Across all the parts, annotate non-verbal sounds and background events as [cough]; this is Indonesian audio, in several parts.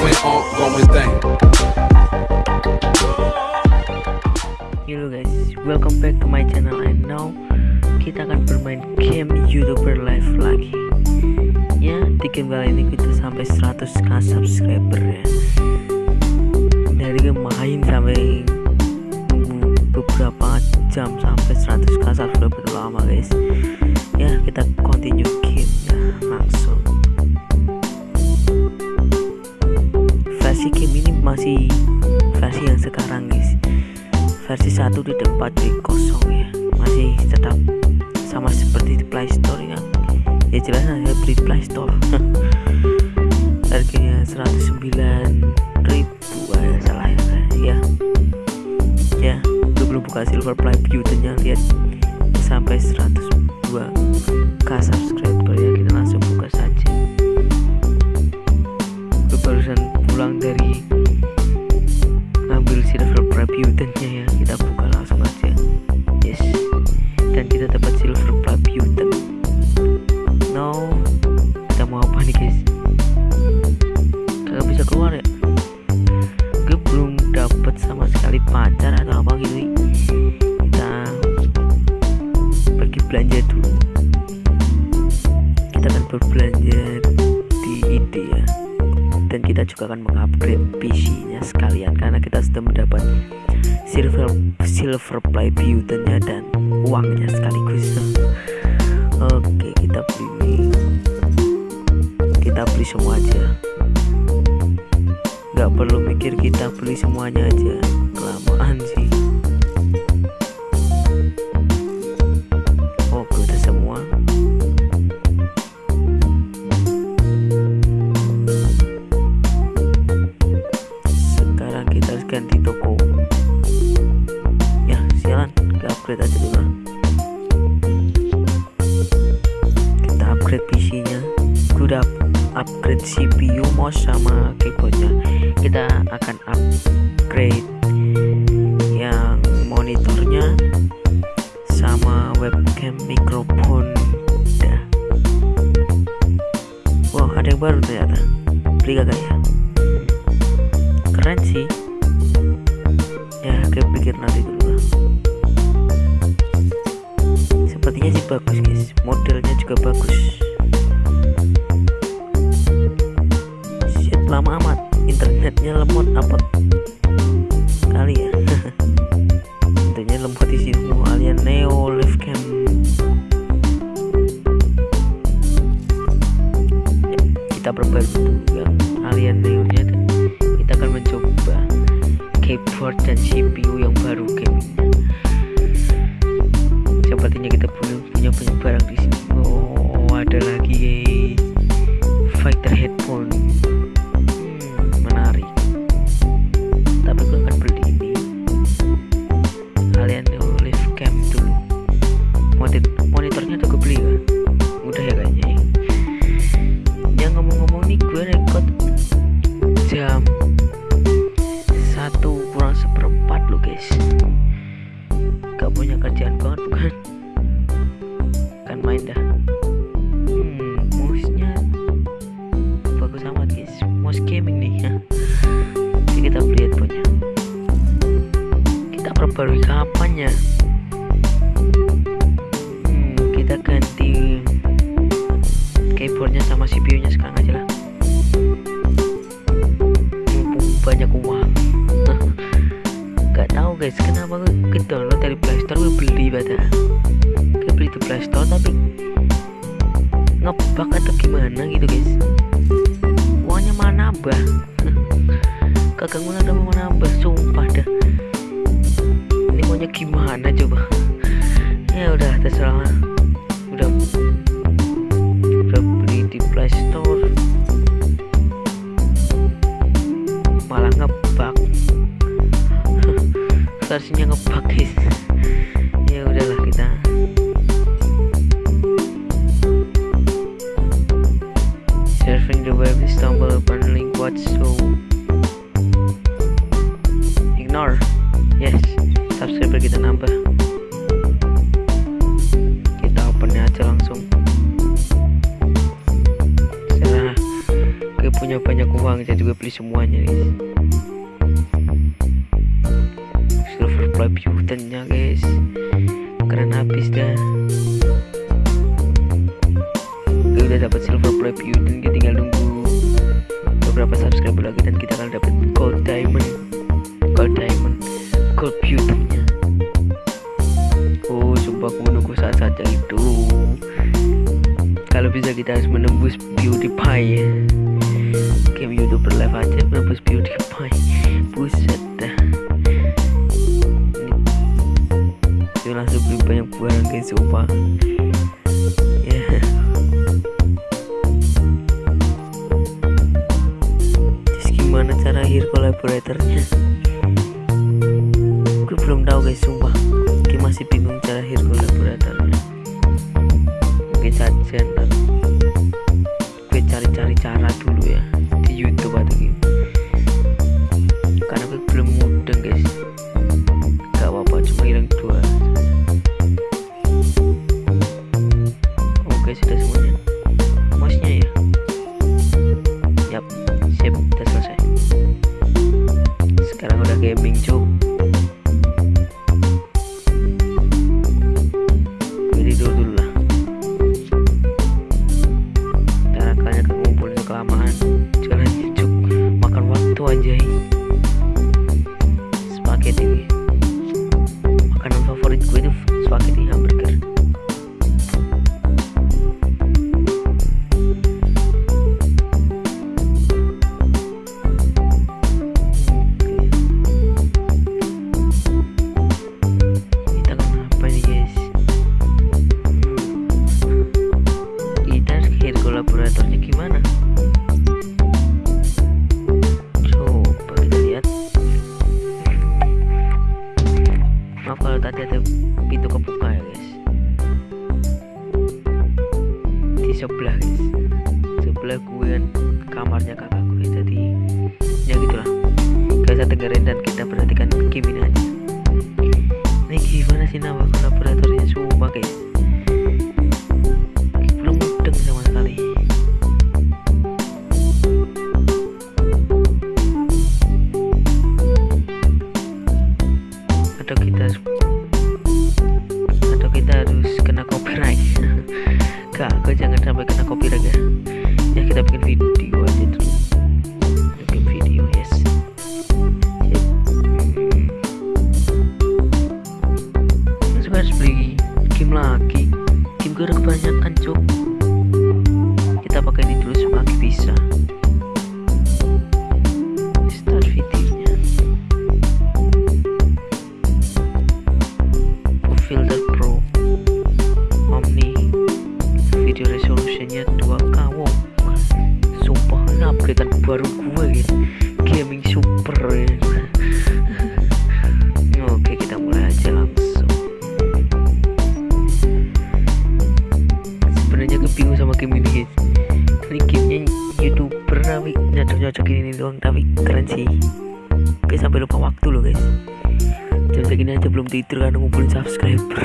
going on, going thing. Hello guys, welcome back to my channel and now kita akan bermain game youtuber live lagi. Ya, di game kali ini kita sampai 100k subscriber ya. Dari main sampai beberapa jam sampai 100k subscriber lama guys. Ya, kita continue game ya, langsung Versi game ini masih versi yang sekarang guys. Versi 1 tidak 4 kosong ya. Masih tetap sama seperti di Play Store ya. Ya jelas saya beli Play Store. [laughs] Harganya 109 ribu ya salah ya ya. Ya gue belum buka silver play beauty-nya lihat. Sampai 102 k subscriber ya silver preview ya beli semua aja. Nggak perlu mikir kita beli semuanya aja. Kelamaan sih keyboardnya kita akan upgrade yang monitornya sama webcam mikrofon dah wow ada yang baru ternyata. Beli kagak ya? Keren sih. Ya kayak pikir nanti dulu lah. Sepertinya sih bagus guys. Modelnya juga bagus lama amat. Internetnya lemot apa kali ya. [laughs] Internetnya lemot di sini alien neo live cam Ya, kita perbarui ngebug atau gimana gitu guys? Uangnya malah nambah kagak [laughs] ngulang tapi mau nambah sumpah dah. Ini maunya gimana coba? [laughs] Ya udah terserah lah. udah. Udah beli di playstore malah ngebug [laughs] versinya ngebug guys. Ya udahlah kita probably stumble upon link what so ignore? Yes subscriber kita nambah. Kita open aja langsung. Saya gue punya banyak uang jadi juga beli semuanya guys. Silver play guys. Keren habis dah. Gue udah dapat silver play button tinggal nunggu berapa subscriber lagi dan kita akan dapat gold diamond. Gold diamond. Gold beauty-nya. Oh sumpah aku menunggu saat-saatnya itu. Kalau bisa kita harus menembus beauty pie. Game youtuber live aja menembus beauty vibratornya gue belum tahu guys sumpah. Gue masih bingung cara vibratornya mungkin saja ntar gue cari-cari cara dulu game mình chung. gini aja belum tidur kan ngumpulin subscriber.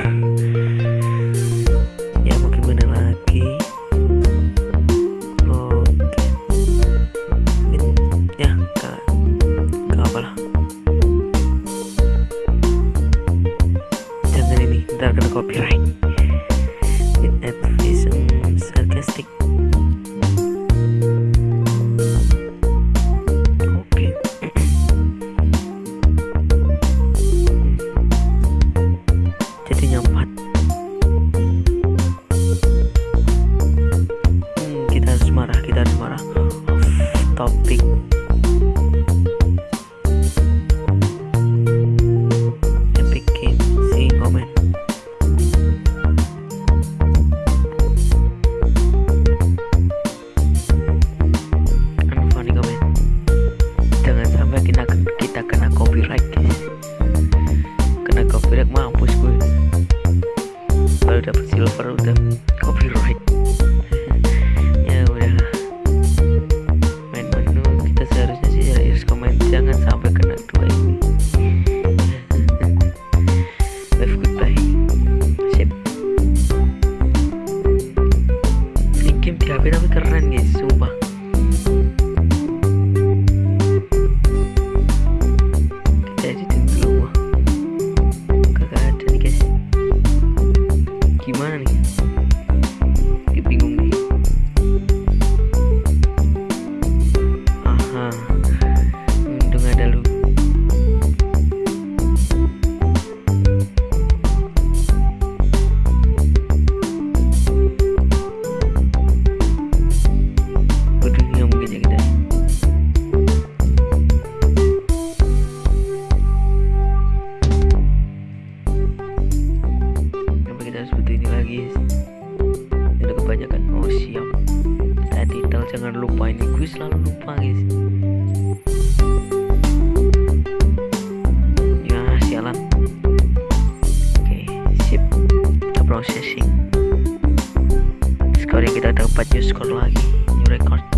buat diskor lagi new record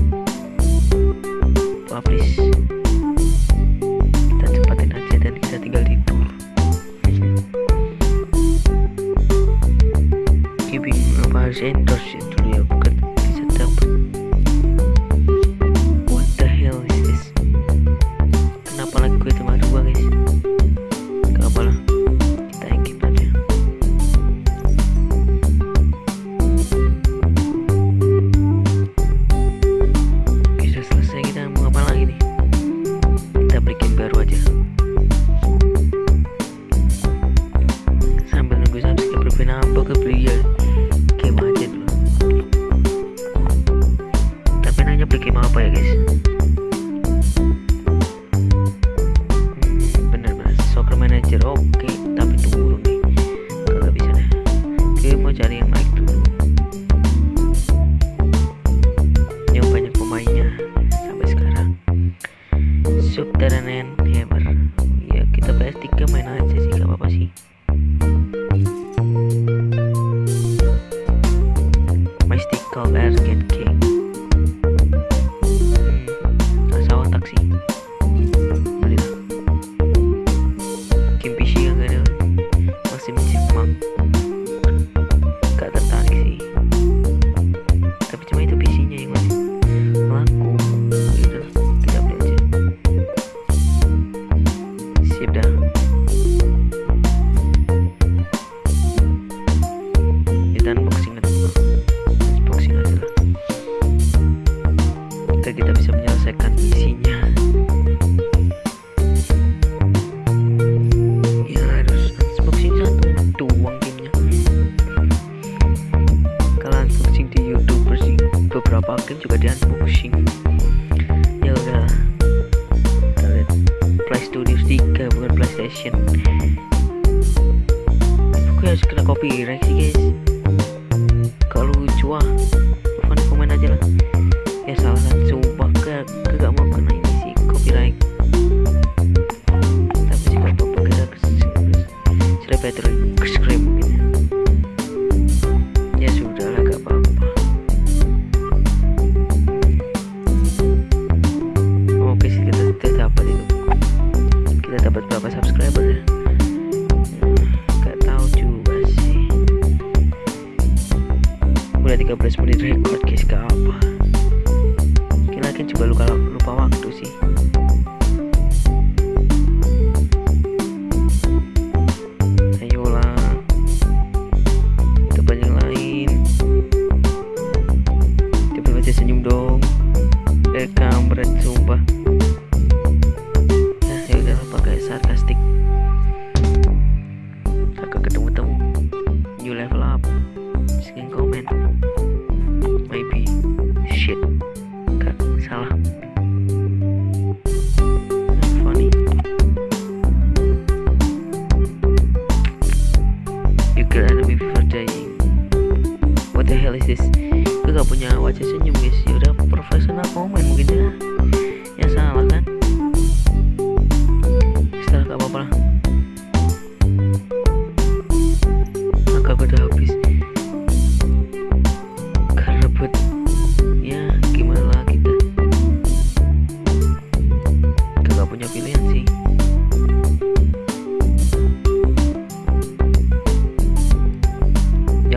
ಸುತ್ತರನೇನ್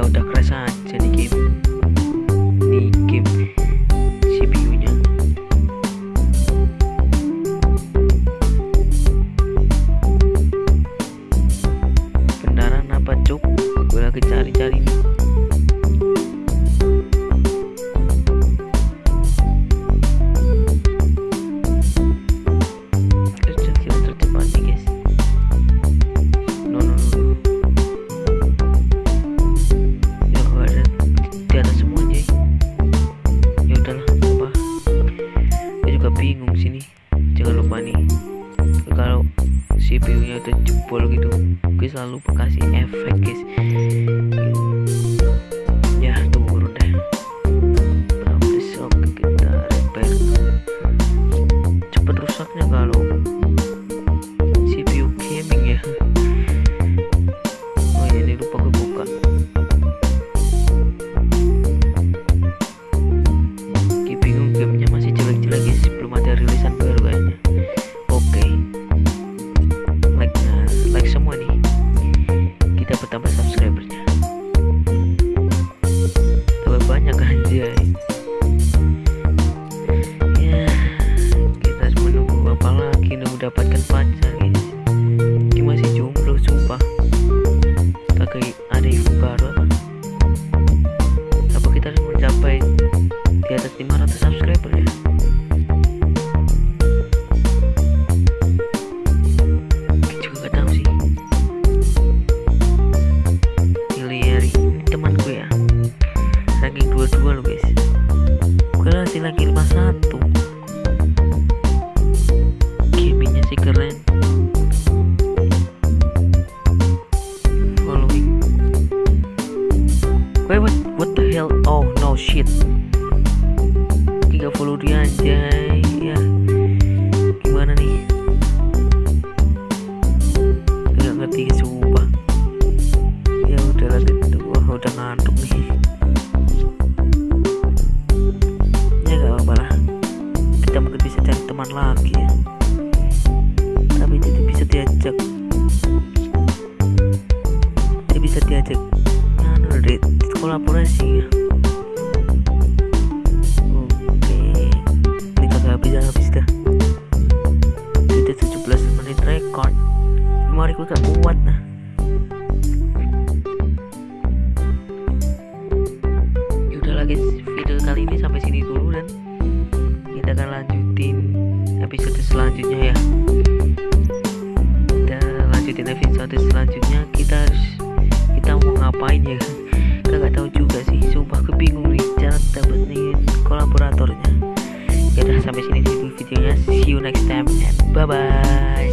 out the Prasad Chani game. jangan lupa kasih Kita lanjutin episode selanjutnya ya. Kita lanjutin episode selanjutnya. Kita harus kita mau ngapain ya? Kita tahu juga sih. Sumpah kebingung nih cara dapetin kolaboratornya. Ya udah sampai sini dulu videonya. See you next time and bye bye